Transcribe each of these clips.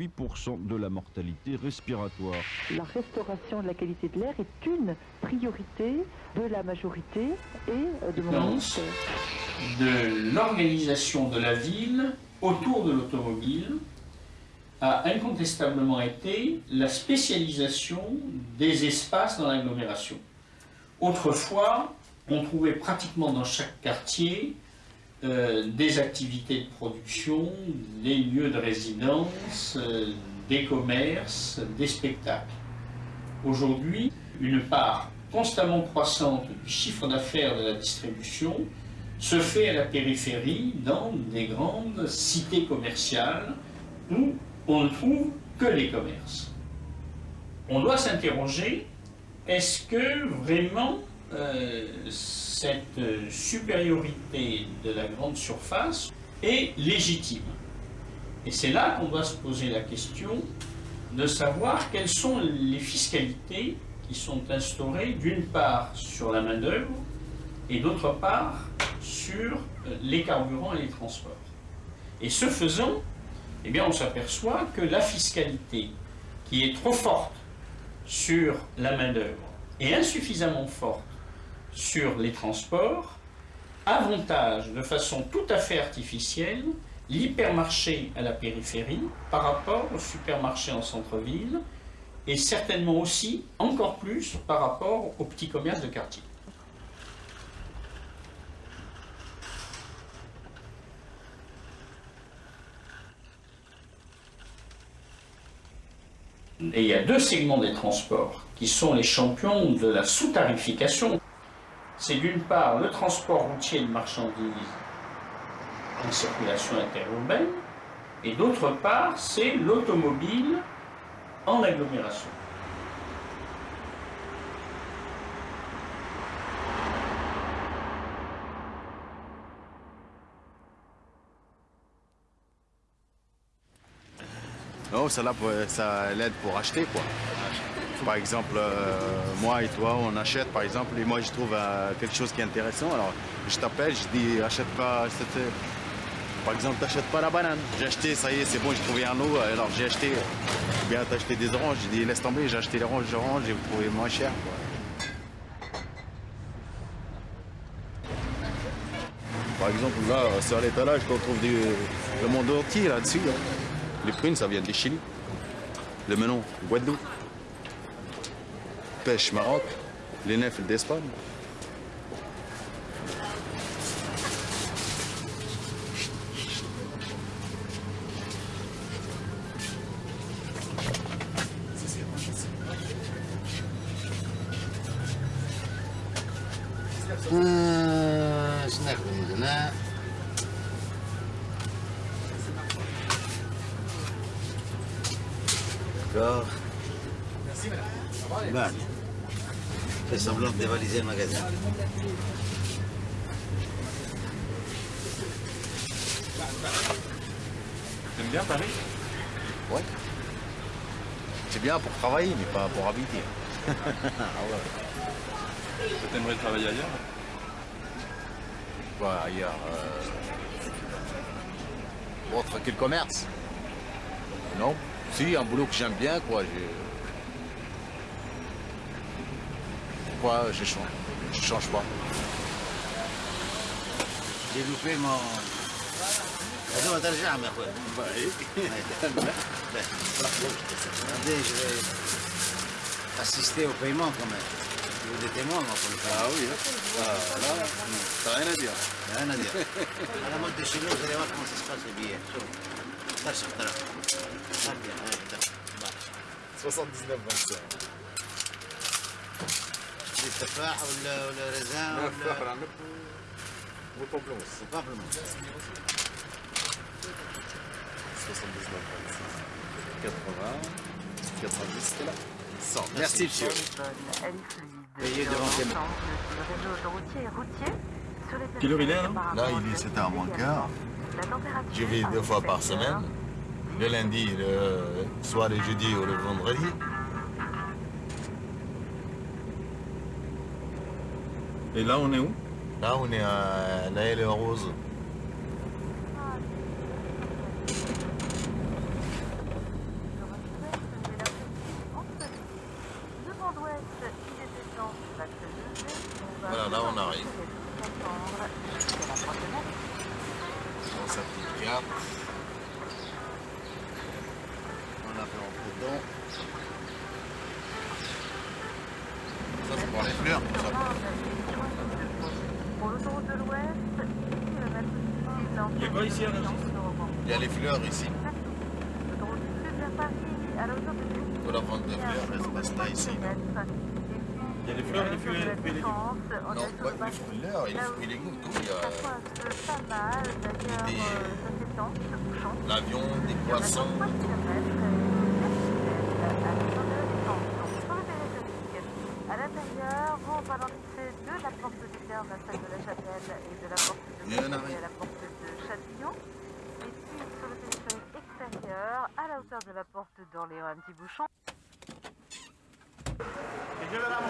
8% de la mortalité respiratoire. La restauration de la qualité de l'air est une priorité de la majorité et euh, de mon ministère. De l'organisation de la ville autour de l'automobile a incontestablement été la spécialisation des espaces dans l'agglomération. Autrefois, on trouvait pratiquement dans chaque quartier euh, des activités de production, des lieux de résidence, euh, des commerces, des spectacles. Aujourd'hui, une part constamment croissante du chiffre d'affaires de la distribution se fait à la périphérie, dans des grandes cités commerciales où on ne trouve que les commerces. On doit s'interroger, est-ce que vraiment euh, cette supériorité de la grande surface est légitime. Et c'est là qu'on doit se poser la question de savoir quelles sont les fiscalités qui sont instaurées d'une part sur la main-d'œuvre et d'autre part sur euh, les carburants et les transports. Et ce faisant, eh bien, on s'aperçoit que la fiscalité qui est trop forte sur la main-d'œuvre et insuffisamment forte sur les transports avantage de façon tout à fait artificielle l'hypermarché à la périphérie par rapport au supermarché en centre-ville et certainement aussi encore plus par rapport aux petits commerces de quartier. Et il y a deux segments des transports qui sont les champions de la sous-tarification c'est d'une part le transport routier de marchandises en circulation interurbaine, et d'autre part, c'est l'automobile en agglomération. Non, ça, là, ça l'aide pour acheter, quoi. Par exemple, euh, moi et toi, on achète, par exemple, et moi je trouve euh, quelque chose qui est intéressant. Alors, je t'appelle, je dis, achète pas cette... Euh, par exemple, t'achètes pas la banane. J'ai acheté, ça y est, c'est bon, j'ai trouvé un eau, alors j'ai acheté. bien, t'as acheté des oranges, j'ai dit, laisse tomber, j'ai acheté les oranges, oranges, j'ai trouvé moins cher. Par exemple, là, sur l'étalage, on trouve du, le monde entier là-dessus. Les prunes, ça vient du Chili. Le melon, Guadeloupe باش معاك لنافل ديسبان C'est bien pour travailler, mais pas pour habiter. ah ouais. T'aimerais travailler ailleurs Quoi, ailleurs euh... Autre que le commerce Non Si, un boulot que j'aime bien, quoi. pourquoi je change. Je change pas. J'ai loupé mon... هذا ترجع يا اخوي Regardez, je vais assister au paiement quand même. Vous êtes des témoins, moi, pour le faire. Ah oui, ah, là, t'as rien à dire. Rien à dire. À la mode de chez nous, vous allez voir comment ça se passe les billets. Ça, c'est ça. Ah, bien, bien. 79, 25. التفاح ولا ولا رزان ولا التفاح العنب والبابلوموس البابلوموس 79 80 90 c'était là. 100 merci monsieur. Payez devant tes mains Quelle heure il est là Là il est 7h moins quart. Je vais deux fois par semaine. Le lundi, le soir le jeudi ou le vendredi. Et là, on est où? Là, on est à La Haye Rose. Ça, c'est pour les fleurs. Ça. Pour l'autoroute de l'Ouest, 10 km Il y a ici, à Rungis Il y a les fleurs ici. Pour la vente des fleurs, ici. Il y a les fleurs et les fruits et les légumes. Non, pas les fleurs et les fruits et légumes. Tout, il y a Des- la viande, poissons y en a 3 kilomètres et à la hauteur de la distance. Donc, sur le périphérique, à l'intérieur, vous ralentissez de la de la salle de la Chapelle et de la porte de rien. à la porte de Châtillon. Et puis, sur le périphérique extérieur, à la hauteur de la porte d'Orléans, un petit bouchon. On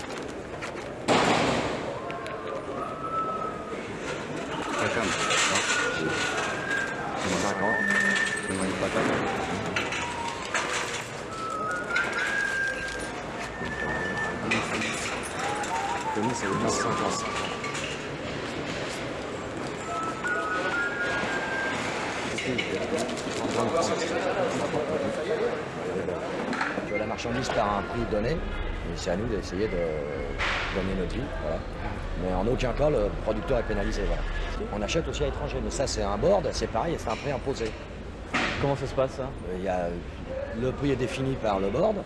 marchandise par un prix donné, et c'est à nous d'essayer de gagner notre vie. Voilà. Mais en aucun cas, le producteur est pénalisé. Voilà. On achète aussi à l'étranger, mais ça c'est un board, c'est pareil, c'est un prix imposé. Comment ça se passe ça? Euh, Il y a, le prix est défini par le board,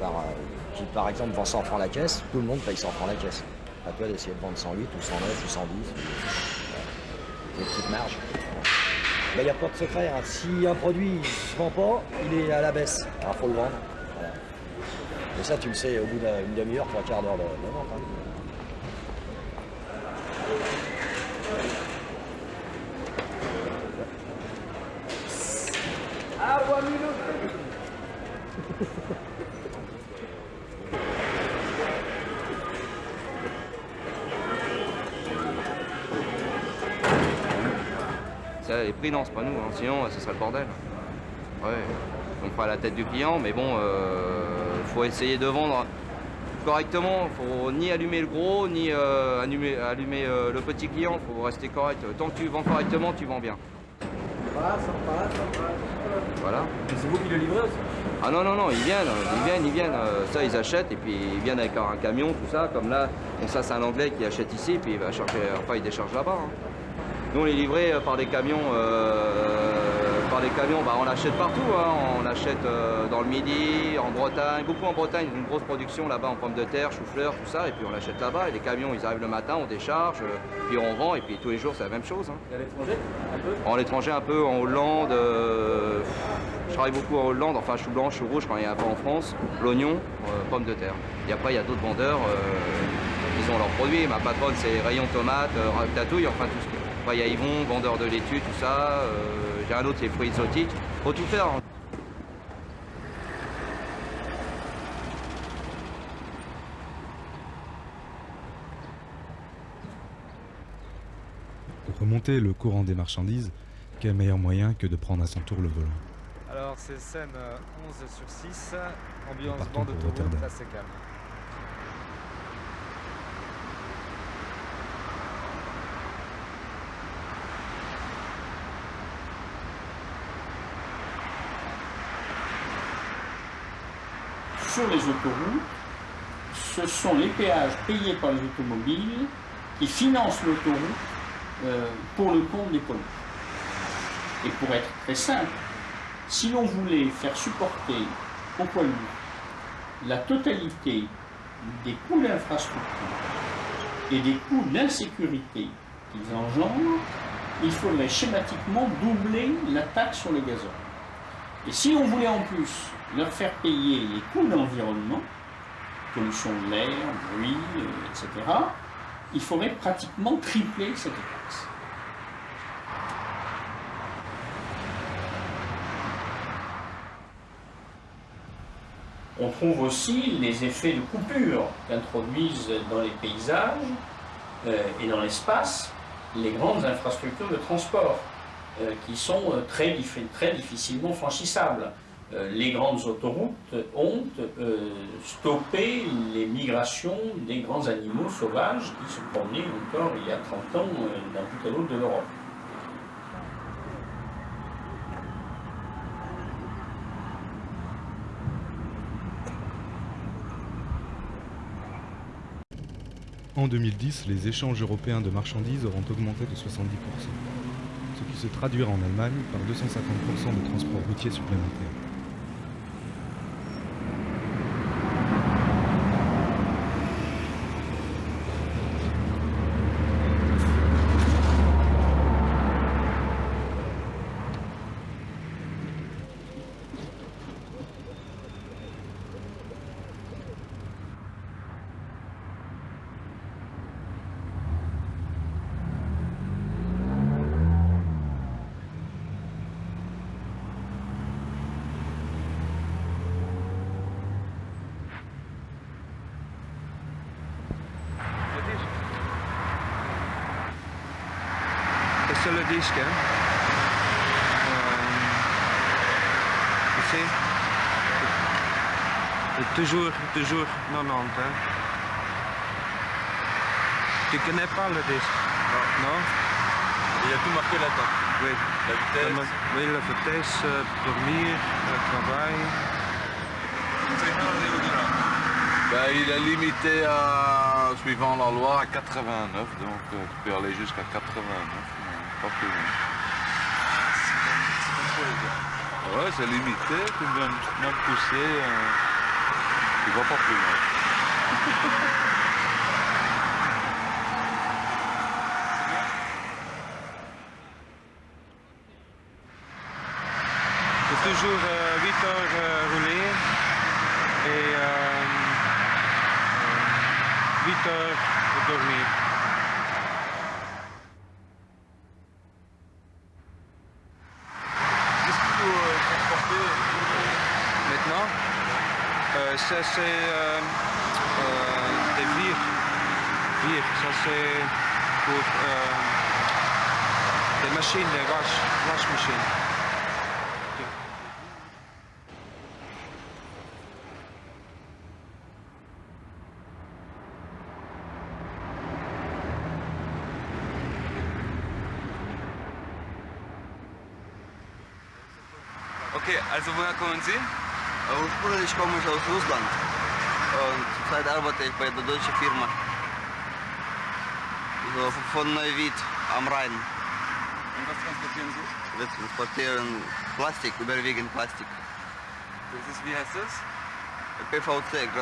par, euh, qui par exemple vend 100 francs la caisse, tout le monde paye 100 francs la caisse. À toi d'essayer de vendre 108 ou 109 ou 110. C'est une petite marge. Ben, Il n'y a pas de secret. hein. Si un produit ne se vend pas, il est à la baisse. Alors faut le vendre. Et ça, tu le sais au bout d'une demi-heure, trois quarts d'heure de, de vente. hein. Ça, les prix, non, c'est pas nous, hein. sinon ce serait le bordel. Ouais, on fera la tête du client, mais bon, euh, faut essayer de vendre correctement. Faut ni allumer le gros, ni euh, allumer, allumer, euh, le petit client. Faut rester correct. Tant que tu vends correctement, tu vends bien. Voilà. C'est vous qui le livrez aussi Ah non, non, non, ils viennent, ils viennent, ils viennent. euh, ça, ils achètent et puis ils viennent avec un camion, tout ça. Comme là, bon, ça, c'est un Anglais qui achète ici, puis il va charger, enfin, il décharge là-bas. hein. Nous, on est livré euh, par des camions, euh, par des camions, bah, on l'achète partout. hein. On l'achète euh, dans le Midi, en Bretagne, beaucoup en Bretagne, une grosse production là-bas en pommes de terre, chou-fleur, tout ça. Et puis on l'achète là-bas. Et les camions, ils arrivent le matin, on décharge, euh, puis on vend. Et puis tous les jours, c'est la même chose. hein. Et à l'étranger Un peu? En l'étranger un peu, en Hollande, euh, je travaille beaucoup en Hollande, enfin chou blanc, chou rouge quand il y a un peu en France, l'oignon, euh, pommes de terre. Et après il y a d'autres vendeurs, ils ont leurs produits. Ma patronne c'est rayon tomates, euh, ratatouille, enfin tout ce. Après il y a Yvon, vendeur de laitue, tout ça. Euh, J'ai un autre c'est fruits exotiques. Faut tout faire. Pour remonter le courant des marchandises, quel meilleur moyen que de prendre à son tour le volant? Alors c'est scène euh, 11 sur 6, ambiance bande autoroute, assez calme. Sur les autoroutes, ce sont les péages payés par les automobiles qui financent l'autoroute euh, pour le compte des polluants. Et pour être très simple, si l'on voulait faire supporter aux lourds la totalité des coûts d'infrastructure et des coûts d'insécurité qu'ils engendrent, il faudrait schématiquement doubler la taxe sur le gazole. Et si on voulait en plus leur faire payer les coûts d'environnement, pollution de l'air, bruit, euh, etc., il faudrait pratiquement tripler cette taxe. On trouve aussi les effets de coupure qu'introduisent dans les paysages euh, et dans l'espace les grandes infrastructures de transport euh, qui sont très, très difficilement franchissables. Euh, les grandes autoroutes ont euh, stoppé les migrations des grands animaux sauvages qui se promenaient encore il y a 30 ans euh, d'un bout à l'autre de l'Europe. En 2010, les échanges européens de marchandises auront augmenté de 70%, ce qui se traduira en Allemagne par 250% de transports routiers supplémentaires. Le disque. C'est sur le disque, hein. Euh, ici. Toujours, toujours 90, hein. Tu connais pas le disque? Non Il y a tout marqué là-dedans. Oui. La vitesse. Oui, la vitesse, euh, dormir, le travail. Ben, il est limité à, suivant la loi, à 89, donc euh, tu peux aller jusqu'à 89, mais pas plus loin. Ouais, c'est limité, tu peux même, même pousser, euh, tu vas pas plus loin. C'est toujours 8 heures euh, roulées et euh, 8 heures de dormir. Ça c'est euh, euh, des vires. Vires, ça c'est pour euh, des machines, des wash, wash machines. Okay, also woher kommen Sie? Ursprünglich komme ich aus Russland und zurzeit arbeite ich bei der deutschen Firma. So von Neuwied am Rhein. Und was transportieren Sie? Wir transportieren Plastik, überwiegend Plastik. Das ist, wie heißt das? PVC,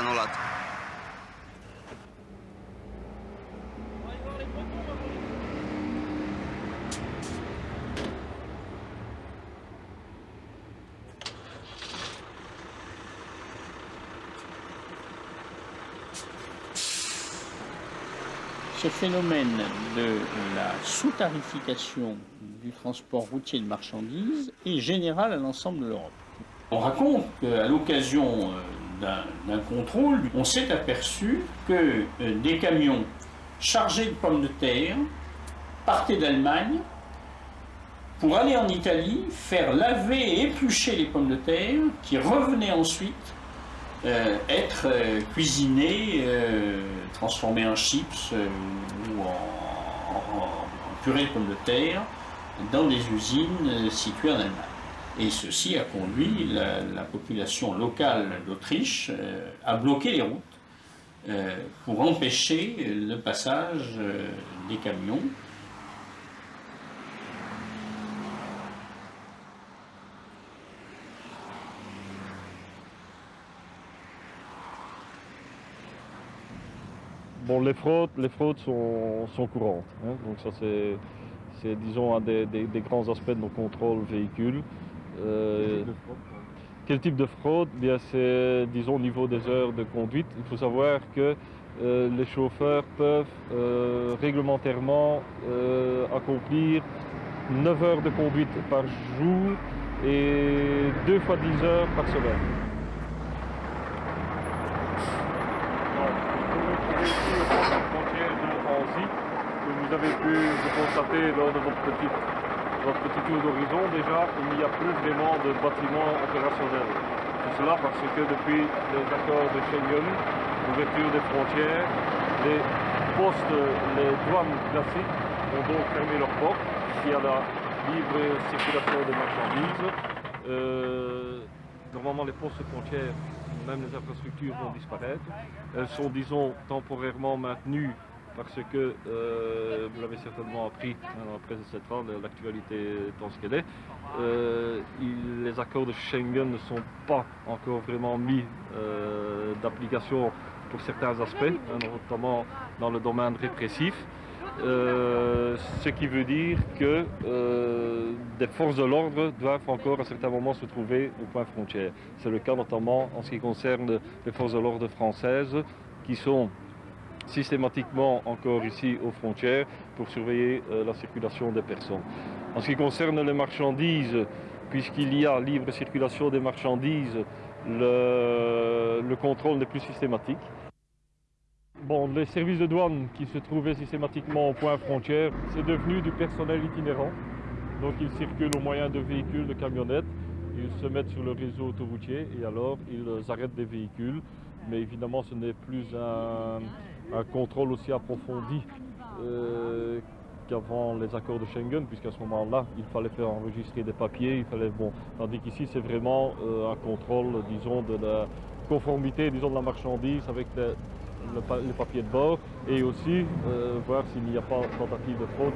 phénomène de la sous-tarification du transport routier de marchandises est général à l'ensemble de l'Europe. On raconte qu'à l'occasion euh, d'un contrôle, on s'est aperçu que euh, des camions chargés de pommes de terre partaient d'Allemagne pour aller en Italie, faire laver et éplucher les pommes de terre, qui revenaient ensuite euh, être euh, cuisinées, transformées en chips euh, ou en, purée de pommes de terre dans des usines euh, situées en Allemagne. Et ceci a conduit la, la population locale d'Autriche euh, à bloquer les routes pour empêcher le passage des camions Bon, les fraudes, les fraudes sont, sont courantes. hein. Donc ça, c'est, c'est, disons, un des, des- des grands aspects de nos contrôles véhicules. Euh, quel type de fraude? Bien, c'est, disons, au niveau des heures de conduite. Il faut savoir que euh, les chauffeurs peuvent euh, réglementairement euh, accomplir 9 heures de conduite par jour et 2 fois 10 heures par semaine. frontière de Anzy, que vous avez pu constater lors de votre petit, votre petit tour d'horizon déjà, il n'y a plus vraiment de bâtiments opérationnels. Tout cela parce que depuis les accords de Schengen, l'ouverture des frontières, les postes, les douanes classiques ont donc fermé leurs portes, il y a la libre circulation des marchandises. Euh, normalement les postes frontières, même les infrastructures vont disparaître. Elles sont, disons, temporairement maintenues parce que, euh, vous l'avez certainement appris hein, dans la presse, etc., l'actualité étant ce qu'elle est, euh, les accords de Schengen ne sont pas encore vraiment mis euh, d'application pour certains aspects, hein, notamment dans le domaine répressif. Ce qui veut dire que des forces de l'ordre doivent encore à certains moments se trouver au point frontière. C'est le cas notamment en ce qui concerne les forces de l'ordre françaises qui sont systématiquement encore ici aux frontières pour surveiller euh, la circulation des personnes. En ce qui concerne les marchandises, puisqu'il y a libre circulation des marchandises, le, le contrôle n'est plus systématique. Bon, les services de douane qui se trouvaient systématiquement au point frontière, c'est devenu du personnel itinérant. Donc ils circulent au moyen de véhicules, de camionnettes, ils se mettent sur le réseau autoroutier et alors ils arrêtent des véhicules. Mais évidemment, ce n'est plus un, un contrôle aussi approfondi euh, qu'avant les accords de Schengen, puisqu'à ce moment-là, il fallait faire enregistrer des papiers, il fallait bon. Tandis qu'ici, c'est vraiment euh, un contrôle, disons, de la conformité, disons, de la marchandise avec les, le papiers de bord et aussi euh, voir s'il n'y a pas tentative de fraude.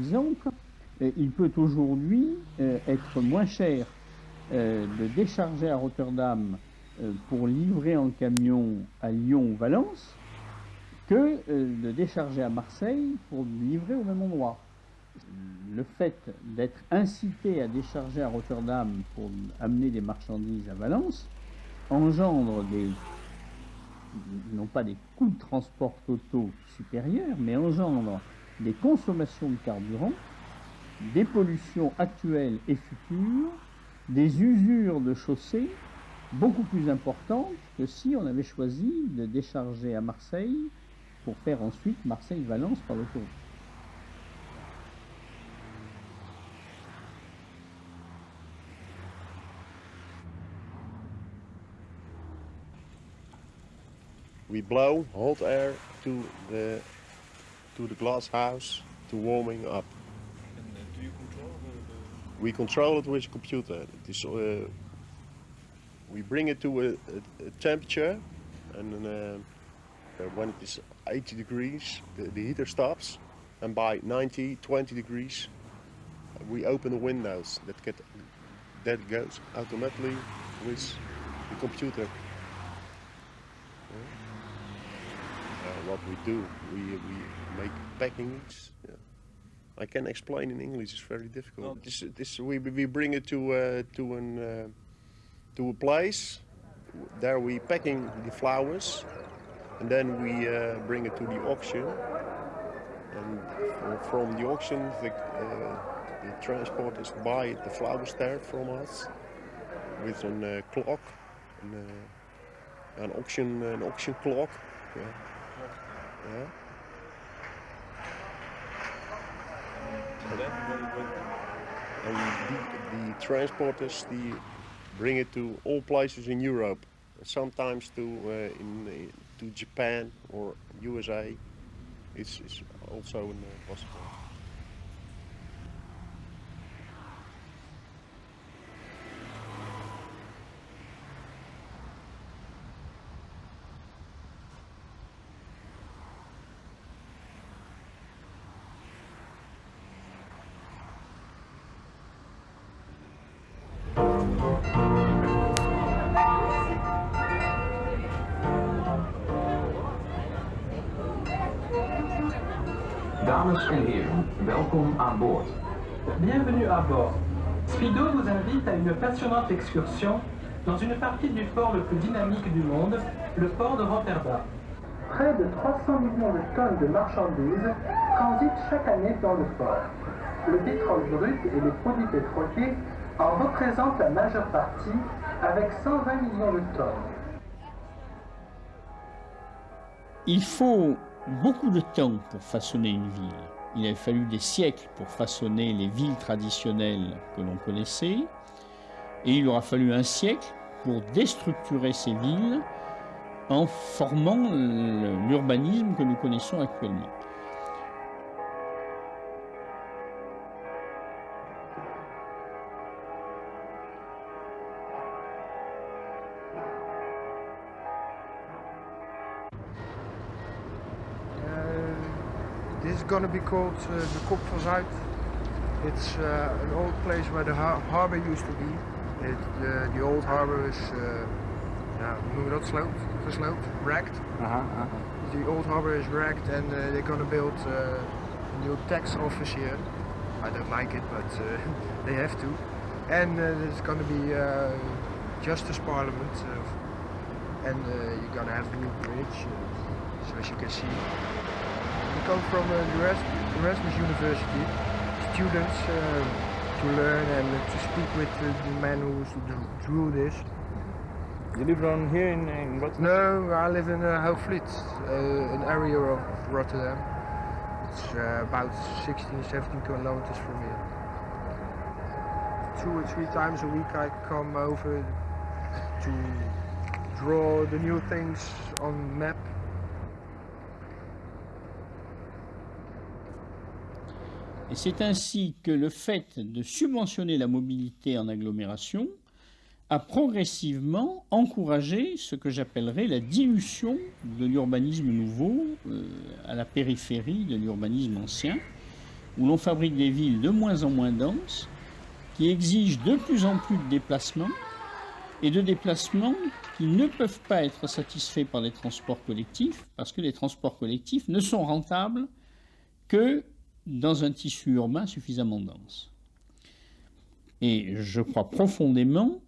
Exemple, euh, il peut aujourd'hui euh, être moins cher euh, de décharger à Rotterdam pour livrer en camion à Lyon ou Valence que de décharger à Marseille pour livrer au même endroit. Le fait d'être incité à décharger à Rotterdam pour amener des marchandises à Valence engendre non pas des coûts de transport totaux supérieurs, mais engendre des consommations de carburant, des pollutions actuelles et futures, des usures de chaussées beaucoup plus importantes que si on avait choisi de décharger à Marseille pour faire ensuite Marseille-Valence par l'autoroute. We blow hot air to the to the glass house to warming up. do you control We control it with a computer. It is, uh, we bring it to a, a, a temperature, and uh, uh, when it is 80 degrees, the, the heater stops, and by 90, 20 degrees, we open the windows. That get that goes automatically with the computer. Uh, what we do, we we make packings. Yeah. I can explain in English. It's very difficult. This, this, we, we bring it to uh, to an uh, to a place. There we packing the flowers, and then we uh, bring it to the auction. And from the auction, the, uh, the transporters buy the flowers there from us with an uh, clock, an, uh, an auction an auction clock. Yeah. Yeah. And the, the transporters, the bring it to all places in Europe, sometimes to uh, in uh, to Japan or USA. It's, it's also uh, possible. À une passionnante excursion dans une partie du port le plus dynamique du monde, le port de Rotterdam. Près de 300 millions de tonnes de marchandises transitent chaque année dans le port. Le pétrole brut et les produits pétroliers en représentent la majeure partie avec 120 millions de tonnes. Il faut beaucoup de temps pour façonner une ville. Il a fallu des siècles pour façonner les villes traditionnelles que l'on connaissait, et il aura fallu un siècle pour déstructurer ces villes en formant l'urbanisme que nous connaissons actuellement. Is going to be called uh, the Kop van Zuid. It's uh, an old place where the har harbor used to be. It, uh, the old harbor is, uh, ja, hoe noem je dat, sloopt, gesloopt, wrecked. The old harbor is wrecked and uh, they're to build uh, a new tax office here. I don't like it, but uh, they have to. And uh, there's to be uh, Justice Parliament uh, and uh, you're to have a new bridge, uh, so as you can see. We come from uh, the Erasmus, University, students uh, to learn and to speak with the man who drew this. You live around here in, in Rotterdam? No, I live in uh, Hoogvliet, uh, an area of Rotterdam. It's uh, about 16, 17 kilometers from here. Two or three times a week I come over to draw the new things on map. Et c'est ainsi que le fait de subventionner la mobilité en agglomération a progressivement encouragé ce que j'appellerais la dilution de l'urbanisme nouveau euh, à la périphérie de l'urbanisme ancien, où l'on fabrique des villes de moins en moins denses, qui exigent de plus en plus de déplacements, et de déplacements qui ne peuvent pas être satisfaits par les transports collectifs, parce que les transports collectifs ne sont rentables que dans un tissu urbain suffisamment dense. Et je crois profondément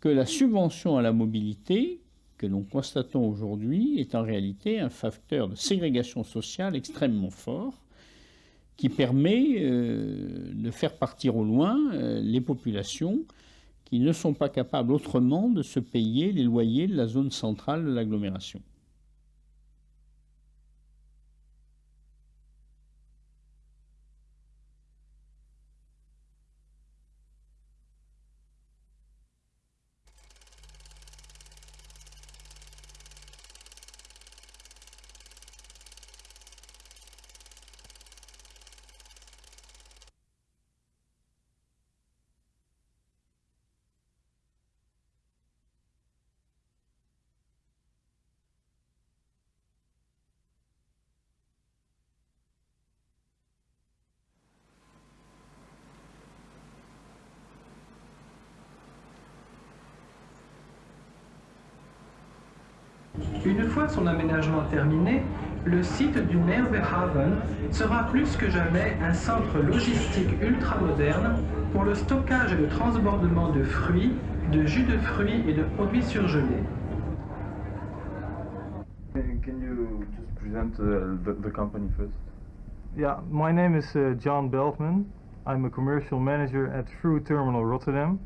que la subvention à la mobilité que nous constatons aujourd'hui est en réalité un facteur de ségrégation sociale extrêmement fort qui permet euh, de faire partir au loin euh, les populations qui ne sont pas capables autrement de se payer les loyers de la zone centrale de l'agglomération. Une fois son aménagement terminé, le site du Merwehaven sera plus que jamais un centre logistique ultramoderne pour le stockage et le transbordement de fruits, de jus de fruits et de produits surgelés. Can you just present uh, the, the company first? Yeah, my name is uh, John Beltman. I'm a commercial manager at Fruit Terminal Rotterdam.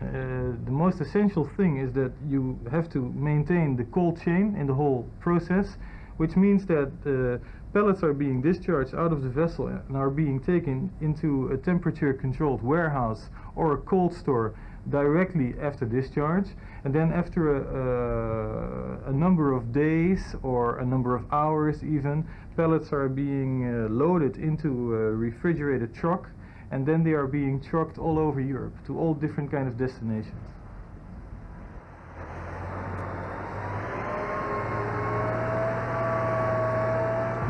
Uh, the most essential thing is that you have to maintain the cold chain in the whole process, which means that uh, pellets are being discharged out of the vessel and are being taken into a temperature controlled warehouse or a cold store directly after discharge. And then after a, a, a number of days or a number of hours even pellets are being uh, loaded into a refrigerated truck and then they are being trucked all over Europe to all different kind of destinations.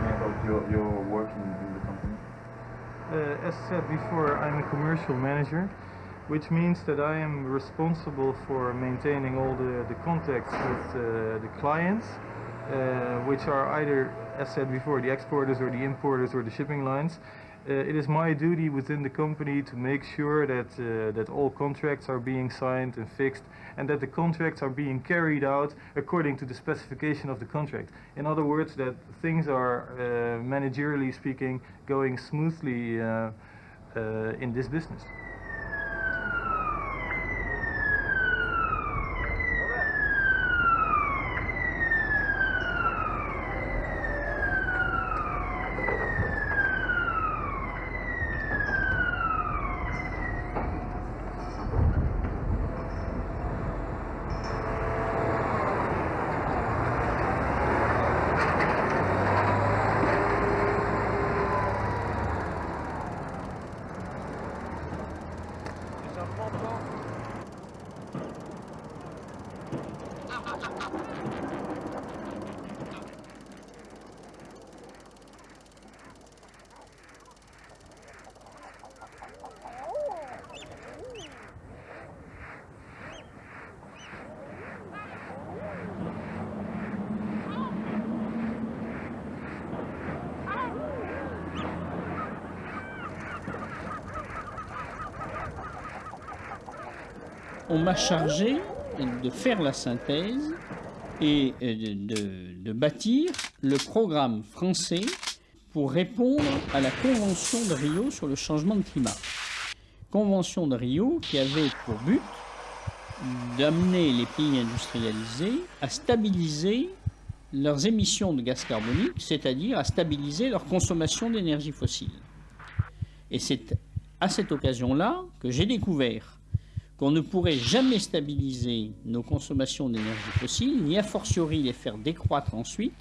About your, your working in the company? Uh, as said before, I'm a commercial manager. which means that I am responsible for maintaining all the, the contacts with uh, the clients, uh, which are either, as said before, the exporters or the importers or the shipping lines. Uh, it is my duty within the company to make sure that, uh, that all contracts are being signed and fixed and that the contracts are being carried out according to the specification of the contract. In other words, that things are, uh, managerially speaking, going smoothly uh, uh, in this business. On m'a chargé de faire la synthèse et de, de- de bâtir le programme français pour répondre à la Convention de Rio sur le changement de climat. Convention de Rio qui avait pour but d'amener les pays industrialisés à stabiliser leurs émissions de gaz carbonique, c'est-à-dire à stabiliser leur consommation d'énergie fossile. Et c'est à cette occasion-là que j'ai découvert qu'on ne pourrait jamais stabiliser nos consommations d'énergie fossile, ni a fortiori les faire décroître ensuite,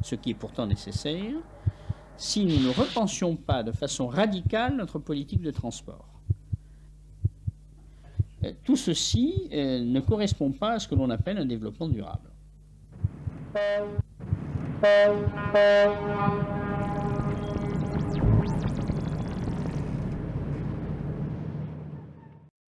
ce qui est pourtant nécessaire, si nous ne repensions pas de façon radicale notre politique de transport. Euh, Tout ceci euh, ne correspond pas à ce que l'on appelle un développement durable.